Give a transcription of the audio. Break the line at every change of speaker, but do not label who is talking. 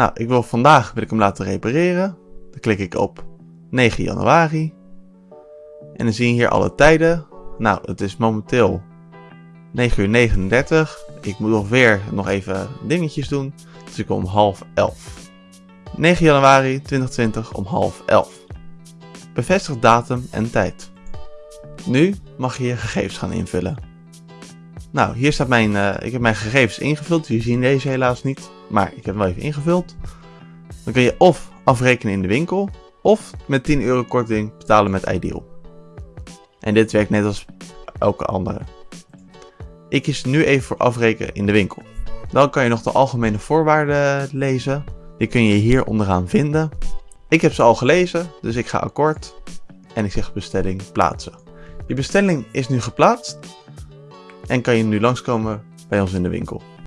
Nou, ik wil vandaag wil ik hem laten repareren. Dan klik ik op 9 januari. En dan zie je hier alle tijden. Nou, het is momenteel 9 uur 39. Ik moet nog weer nog even dingetjes doen. Dus ik kom om half 11. 9 januari 2020 om half 11. Bevestig datum en tijd. Nu mag je je gegevens gaan invullen. Nou, hier staat mijn, uh, ik heb mijn gegevens ingevuld. Jullie zien deze helaas niet, maar ik heb hem wel even ingevuld. Dan kun je of afrekenen in de winkel, of met 10 euro korting betalen met Ideal. En dit werkt net als elke andere. Ik kies nu even voor afrekenen in de winkel. Dan kan je nog de algemene voorwaarden lezen. Die kun je hier onderaan vinden. Ik heb ze al gelezen, dus ik ga akkoord en ik zeg bestelling plaatsen. Je bestelling is nu geplaatst en kan je nu langskomen bij ons in de winkel.